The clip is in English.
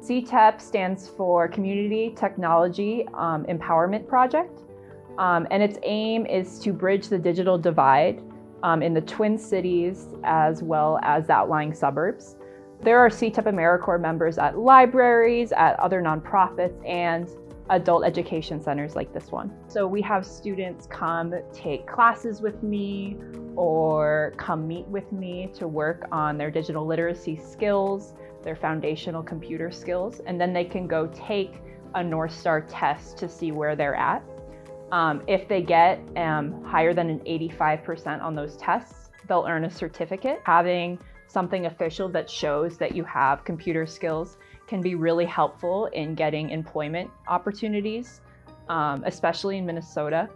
CTEP stands for Community Technology um, Empowerment Project, um, and its aim is to bridge the digital divide um, in the Twin Cities as well as outlying suburbs. There are CTEP AmeriCorps members at libraries, at other nonprofits, and adult education centers like this one. So we have students come take classes with me or come meet with me to work on their digital literacy skills, their foundational computer skills, and then they can go take a Northstar test to see where they're at. Um, if they get um, higher than an 85% on those tests, they'll earn a certificate. Having something official that shows that you have computer skills can be really helpful in getting employment opportunities, um, especially in Minnesota.